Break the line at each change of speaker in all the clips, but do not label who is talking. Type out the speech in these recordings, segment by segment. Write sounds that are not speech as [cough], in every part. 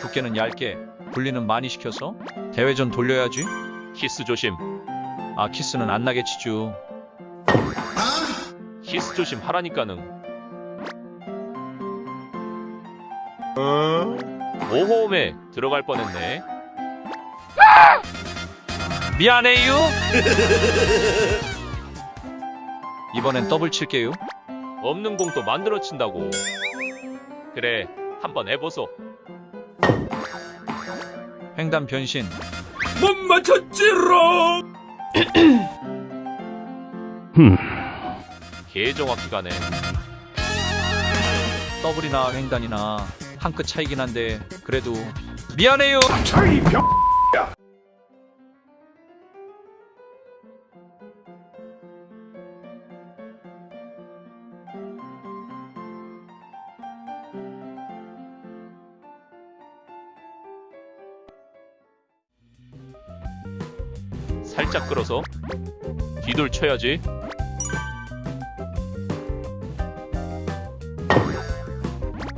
두께는 얇게, 분리는 많이 시켜서 대회전 돌려야지.
키스 조심.
아 키스는 안 치주.
키스 조심 하라니까는. 오호음에 들어갈 뻔했네.
미안해요. 이번엔 더블 칠게요.
없는 공 또 만들어 친다고. 그래, 한번 해보소.
횡단 변신.
못 맞췄지롱!
개정확히 가네.
더블이나 횡단이나 한 끗 차이긴 한데 그래도 미안해요.
차이 병!
살짝 끌어서 뒤돌 쳐야지.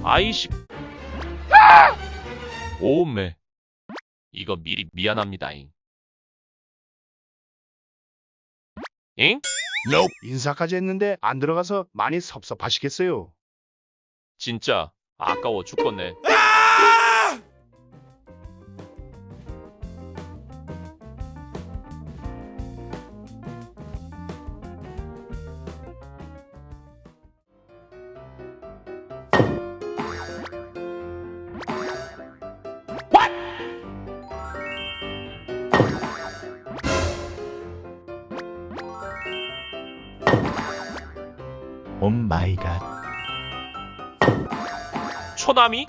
아이씨. 오메. 이거 미리 미안합니다잉. 잉?
인사까지 했는데 안 들어가서 많이 섭섭하시겠어요.
진짜 아까워 죽겠네.
오 마이 갓.
초남이?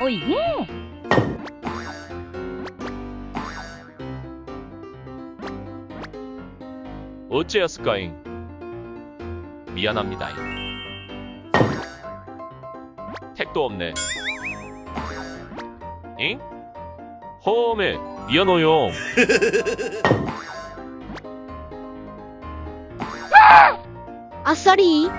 오예!
어째였을까잉? 미안합니다잉. 택도 없네. 잉? 허메, 미안해요. [laughs]
아싸리!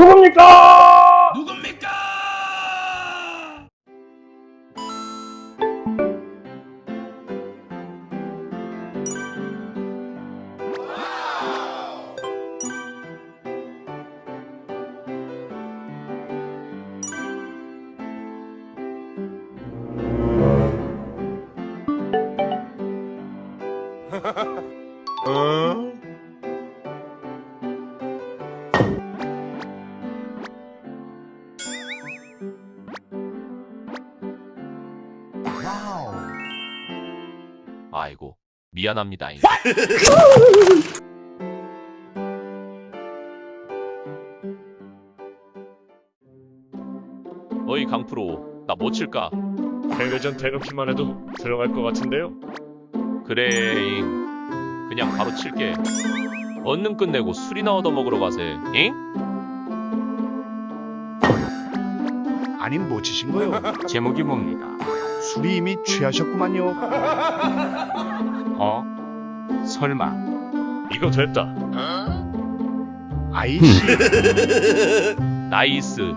누굽니까?
아이고, 미안합니다잉. 어이 강프로, 나못 칠까?
대회전 대놓기만 해도 들어갈 것 같은데요?
그래 잉. 그냥 바로 칠게. 얼른 끝내고 술이나 얻어 먹으러 가세. 잉?
아님 뭐 치신 거요? [laughs]
제목이 뭡니까?
술이 이미 취하셨구만요. [laughs]
어? 설마
이거 됐다.
아이씨. [laughs]
나이스.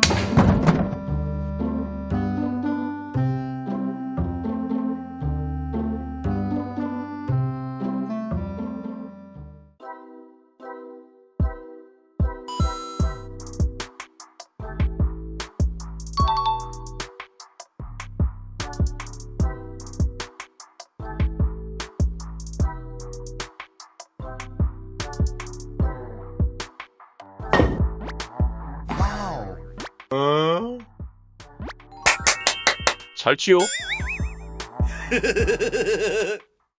잘 치요. [laughs]